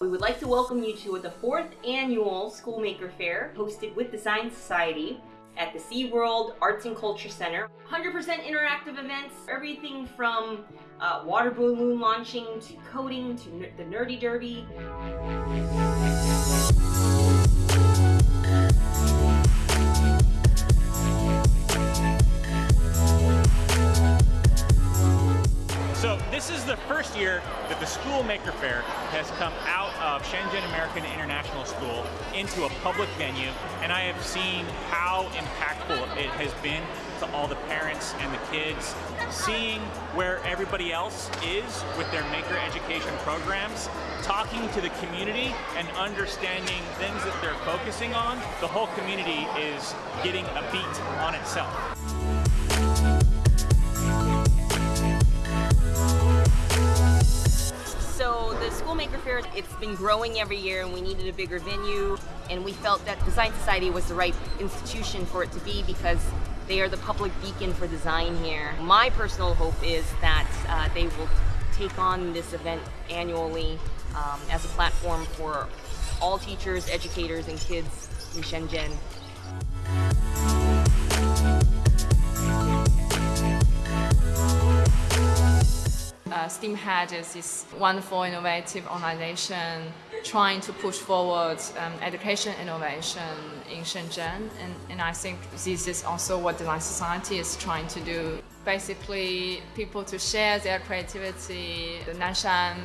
We would like to welcome you to the fourth annual Schoolmaker Fair hosted with the Design Society at the SeaWorld Arts and Culture Center. 100% interactive events, everything from uh, water balloon launching to coding to the Nerdy Derby. This is the first year that the School Maker Fair has come out of Shenzhen American International School into a public venue, and I have seen how impactful it has been to all the parents and the kids, seeing where everybody else is with their maker education programs, talking to the community and understanding things that they're focusing on, the whole community is getting a beat on itself. Fair, it's been growing every year and we needed a bigger venue and we felt that Design Society was the right institution for it to be because they are the public beacon for design here. My personal hope is that uh, they will take on this event annually um, as a platform for all teachers, educators, and kids in Shenzhen. Uh, STEAMhead is this wonderful, innovative organization trying to push forward um, education innovation in Shenzhen. And, and I think this is also what Design Society is trying to do. Basically, people to share their creativity. The Nanshan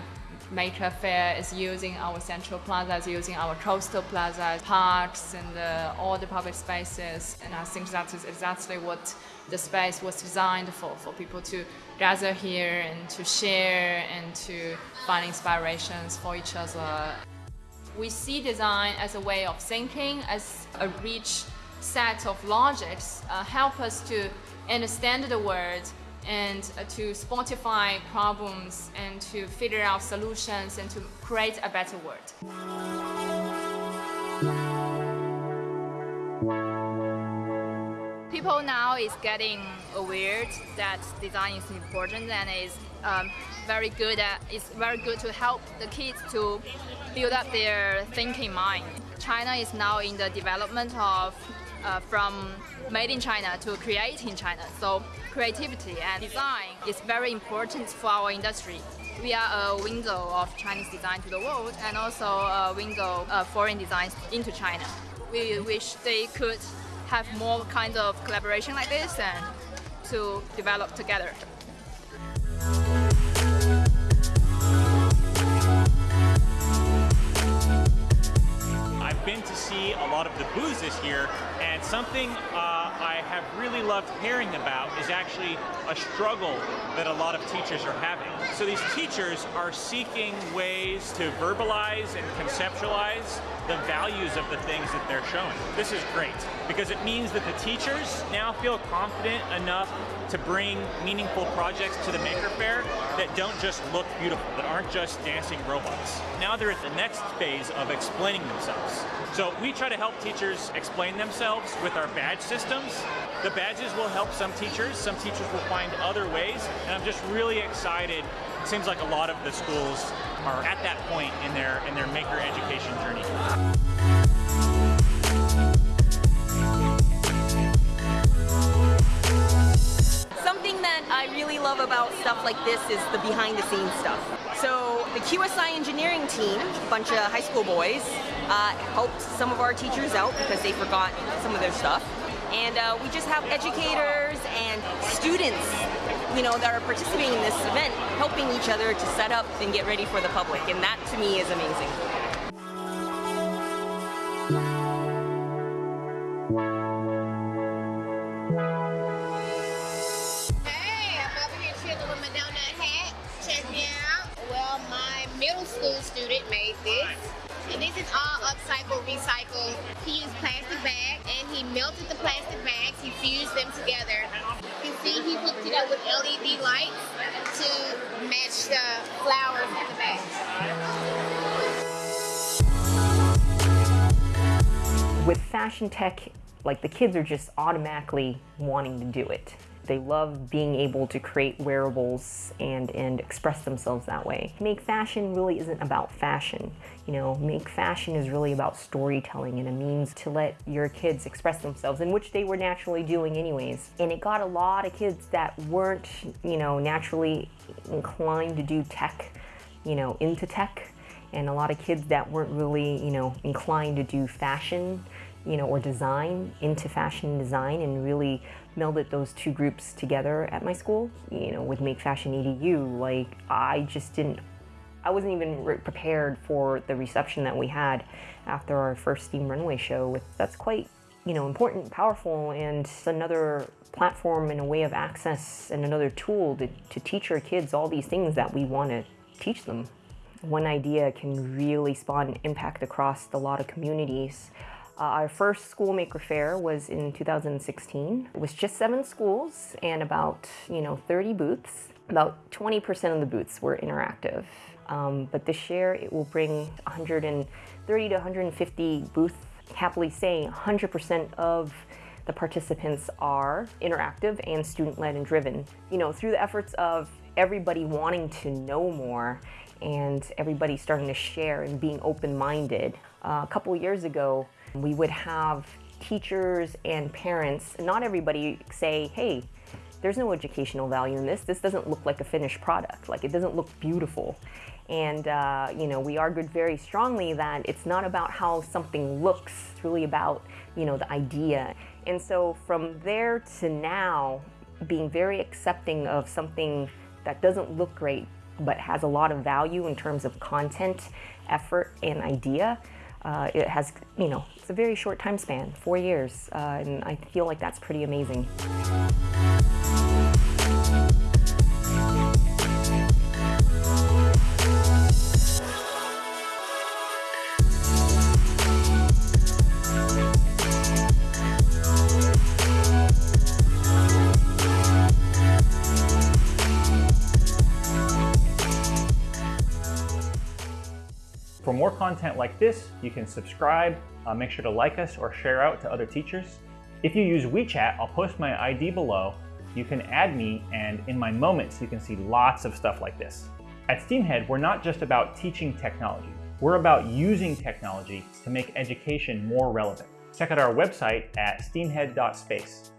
Maker Fair is using our central plazas, using our coastal plazas, parks, and uh, all the public spaces. And I think that is exactly what the space was designed for, for people to gather here and to share and to find inspirations for each other. We see design as a way of thinking, as a rich set of logics, uh, help us to understand the world and uh, to spotify problems and to figure out solutions and to create a better world. People now is getting aware that design is important and is um, very good at, it's very good to help the kids to build up their thinking mind. China is now in the development of uh, from made in China to create in China. So creativity and design is very important for our industry. We are a window of Chinese design to the world and also a window of foreign designs into China. We wish they could have more kinds of collaboration like this and to develop together. I've been to see a lot of the booths this year, and something uh, I have really loved hearing about is actually a struggle that a lot of teachers are having. So these teachers are seeking ways to verbalize and conceptualize the values of the things that they're showing. This is great because it means that the teachers now feel confident enough to bring meaningful projects to the Maker Faire that don't just look beautiful, that aren't just dancing robots. Now they're at the next phase of explaining themselves. So we try to help teachers explain themselves with our badge The badges will help some teachers, some teachers will find other ways, and I'm just really excited. It seems like a lot of the schools are at that point in their in their maker education journey. Something that I really love about stuff like this is the behind the scenes stuff. So the QSI engineering team, a bunch of high school boys, uh, helped some of our teachers out because they forgot some of their stuff. And uh, we just have educators and students, you know, that are participating in this event, helping each other to set up and get ready for the public. And that to me is amazing. Hey, I'm over here chilling with my donut hat. Check me out. Well, my middle school student made this. And this is all upcycle, recycle. He used plastic bags melted the plastic bags. He fused them together. You can see he hooked it up with LED lights to match the flowers in the bags. With fashion tech, like the kids are just automatically wanting to do it. They love being able to create wearables and, and express themselves that way. Make fashion really isn't about fashion. You know, make fashion is really about storytelling and a means to let your kids express themselves, in which they were naturally doing anyways. And it got a lot of kids that weren't, you know, naturally inclined to do tech, you know, into tech, and a lot of kids that weren't really, you know, inclined to do fashion you know, or design into fashion design and really melded those two groups together at my school, you know, with Make Fashion EDU. Like, I just didn't, I wasn't even prepared for the reception that we had after our first Steam Runway show. With That's quite, you know, important, powerful, and another platform and a way of access and another tool to, to teach our kids all these things that we want to teach them. One idea can really spawn impact across a lot of communities. Uh, our first School Maker Faire was in 2016. It was just seven schools and about, you know, 30 booths. About 20% of the booths were interactive. Um, but this year it will bring 130 to 150 booths, happily saying 100% of the participants are interactive and student-led and driven. You know, through the efforts of everybody wanting to know more and everybody starting to share and being open-minded. Uh, a couple years ago, we would have teachers and parents, not everybody say, hey, there's no educational value in this. This doesn't look like a finished product. Like it doesn't look beautiful. And, uh, you know, we argued very strongly that it's not about how something looks, it's really about, you know, the idea. And so from there to now, being very accepting of something that doesn't look great, but has a lot of value in terms of content, effort, and idea, uh, it has, you know, it's a very short time span, four years, uh, and I feel like that's pretty amazing. For more content like this, you can subscribe, uh, make sure to like us or share out to other teachers. If you use WeChat, I'll post my ID below. You can add me, and in my moments, you can see lots of stuff like this. At SteamHead, we're not just about teaching technology. We're about using technology to make education more relevant. Check out our website at steamhead.space.